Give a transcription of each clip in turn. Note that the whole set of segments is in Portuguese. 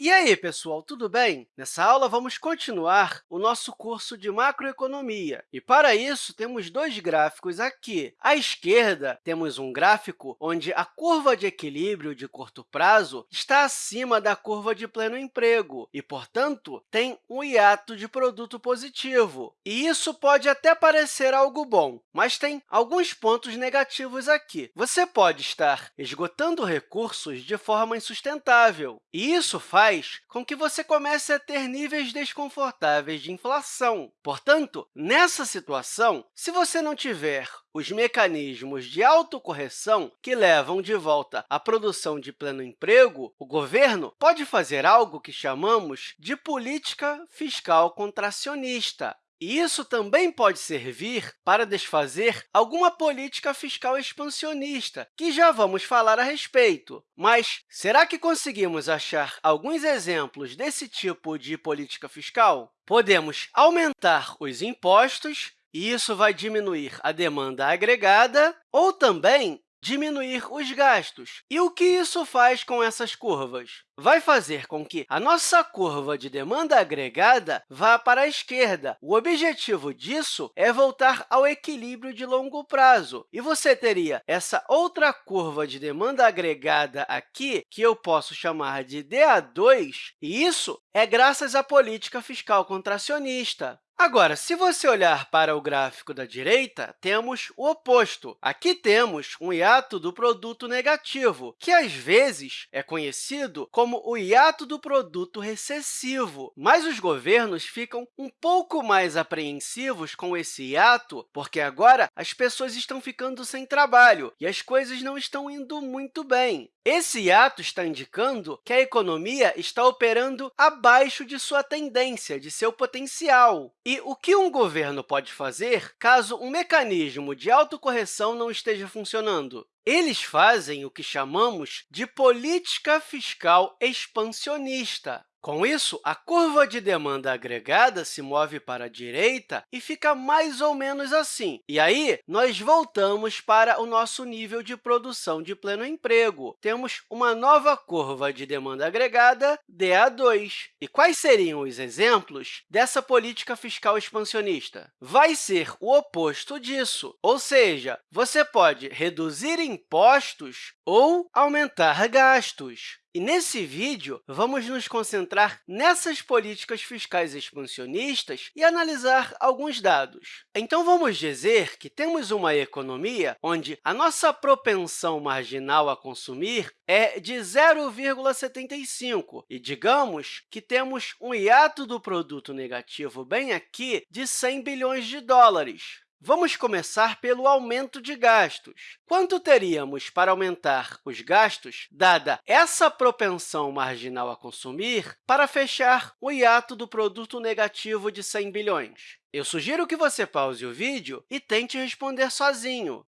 E aí, pessoal, tudo bem? Nessa aula, vamos continuar o nosso curso de macroeconomia. E, para isso, temos dois gráficos aqui. À esquerda, temos um gráfico onde a curva de equilíbrio de curto prazo está acima da curva de pleno emprego e, portanto, tem um hiato de produto positivo. E isso pode até parecer algo bom, mas tem alguns pontos negativos aqui. Você pode estar esgotando recursos de forma insustentável, e isso faz faz com que você comece a ter níveis desconfortáveis de inflação. Portanto, nessa situação, se você não tiver os mecanismos de autocorreção que levam de volta à produção de pleno emprego, o governo pode fazer algo que chamamos de política fiscal contracionista. E isso também pode servir para desfazer alguma política fiscal expansionista, que já vamos falar a respeito. Mas será que conseguimos achar alguns exemplos desse tipo de política fiscal? Podemos aumentar os impostos, e isso vai diminuir a demanda agregada, ou também diminuir os gastos. E o que isso faz com essas curvas? Vai fazer com que a nossa curva de demanda agregada vá para a esquerda. O objetivo disso é voltar ao equilíbrio de longo prazo. E você teria essa outra curva de demanda agregada aqui, que eu posso chamar de DA2, e isso é graças à política fiscal contracionista. Agora, se você olhar para o gráfico da direita, temos o oposto. Aqui temos um hiato do produto negativo, que às vezes é conhecido como o hiato do produto recessivo. Mas os governos ficam um pouco mais apreensivos com esse hiato, porque agora as pessoas estão ficando sem trabalho e as coisas não estão indo muito bem. Esse hiato está indicando que a economia está operando abaixo de sua tendência, de seu potencial. E o que um governo pode fazer caso um mecanismo de autocorreção não esteja funcionando? Eles fazem o que chamamos de política fiscal expansionista. Com isso, a curva de demanda agregada se move para a direita e fica mais ou menos assim. E aí, nós voltamos para o nosso nível de produção de pleno emprego. Temos uma nova curva de demanda agregada, DA2. E quais seriam os exemplos dessa política fiscal expansionista? Vai ser o oposto disso, ou seja, você pode reduzir impostos ou aumentar gastos. E nesse vídeo, vamos nos concentrar nessas políticas fiscais expansionistas e analisar alguns dados. Então, vamos dizer que temos uma economia onde a nossa propensão marginal a consumir é de 0,75 e digamos que temos um hiato do produto negativo bem aqui de 100 bilhões de dólares. Vamos começar pelo aumento de gastos. Quanto teríamos para aumentar os gastos, dada essa propensão marginal a consumir, para fechar o hiato do produto negativo de 100 bilhões? Eu sugiro que você pause o vídeo e tente responder sozinho.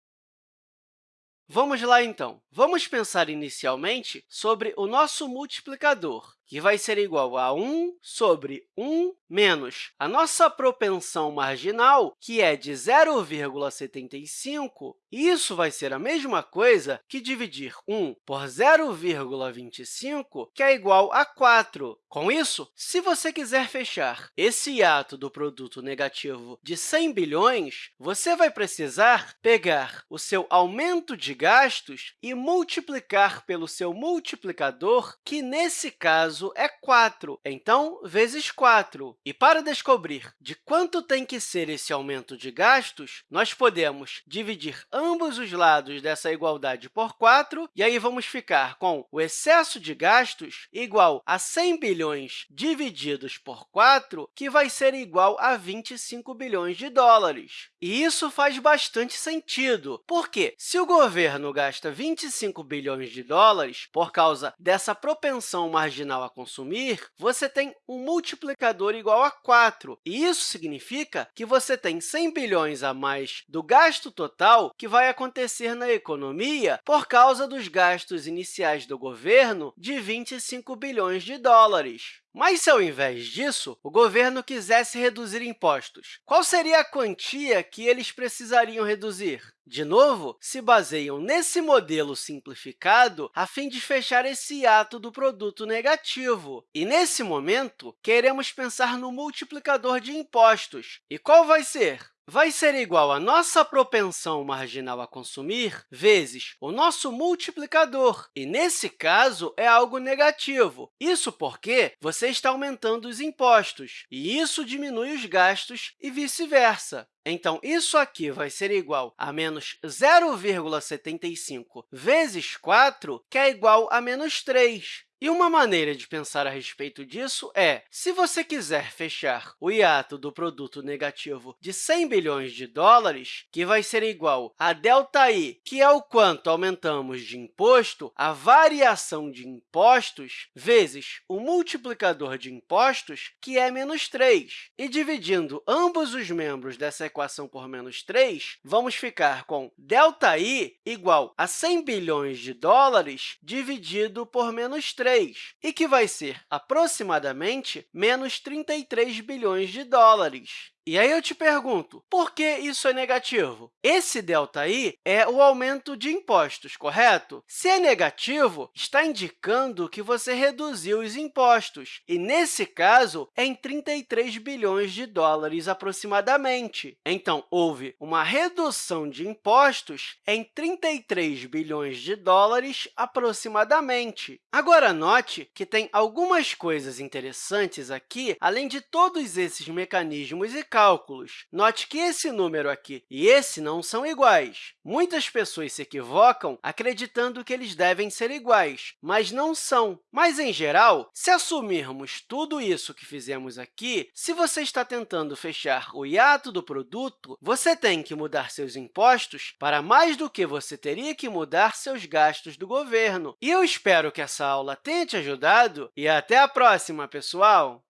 Vamos lá, então. Vamos pensar inicialmente sobre o nosso multiplicador, que vai ser igual a 1 sobre 1 menos a nossa propensão marginal, que é de 0,75, isso vai ser a mesma coisa que dividir 1 por 0,25, que é igual a 4. Com isso, se você quiser fechar esse hiato do produto negativo de 100 bilhões, você vai precisar pegar o seu aumento de gastos e multiplicar pelo seu multiplicador, que, nesse caso, é 4. Então, vezes 4. E para descobrir de quanto tem que ser esse aumento de gastos, nós podemos dividir ambos os lados dessa igualdade por 4, e aí vamos ficar com o excesso de gastos igual a 100 bilhões divididos por 4, que vai ser igual a 25 bilhões de dólares. E isso faz bastante sentido, porque se o governo gasta 25 bilhões de dólares por causa dessa propensão marginal a consumir, você tem um multiplicador igual a 4. E isso significa que você tem 100 bilhões a mais do gasto total que vai acontecer na economia por causa dos gastos iniciais do governo de 25 bilhões de dólares. Mas, se ao invés disso, o governo quisesse reduzir impostos, qual seria a quantia que eles precisariam reduzir? De novo, se baseiam nesse modelo simplificado a fim de fechar esse ato do produto negativo. E, nesse momento, queremos pensar no multiplicador de impostos. E qual vai ser? Vai ser igual à nossa propensão marginal a consumir vezes o nosso multiplicador, e, nesse caso, é algo negativo. Isso porque você está aumentando os impostos, e isso diminui os gastos e vice-versa. Então, isso aqui vai ser igual a menos 0,75 vezes 4, que é igual a menos 3. E uma maneira de pensar a respeito disso é, se você quiser fechar o hiato do produto negativo de 100 bilhões de dólares, que vai ser igual a ΔI, que é o quanto aumentamos de imposto, a variação de impostos, vezes o multiplicador de impostos, que é menos 3. E dividindo ambos os membros dessa equação por menos 3, vamos ficar com ΔI igual a 100 bilhões de dólares dividido por menos 3 e que vai ser aproximadamente menos 33 bilhões de dólares. E aí eu te pergunto, por que isso é negativo? Esse ΔI é o aumento de impostos, correto? Se é negativo, está indicando que você reduziu os impostos, e, nesse caso, é em 33 bilhões de dólares aproximadamente. Então, houve uma redução de impostos em 33 bilhões de dólares aproximadamente. Agora, note que tem algumas coisas interessantes aqui, além de todos esses mecanismos e cálculos. Note que esse número aqui e esse não são iguais. Muitas pessoas se equivocam acreditando que eles devem ser iguais, mas não são. Mas, em geral, se assumirmos tudo isso que fizemos aqui, se você está tentando fechar o hiato do produto, você tem que mudar seus impostos para mais do que você teria que mudar seus gastos do governo. E eu espero que essa aula tenha te ajudado e até a próxima, pessoal!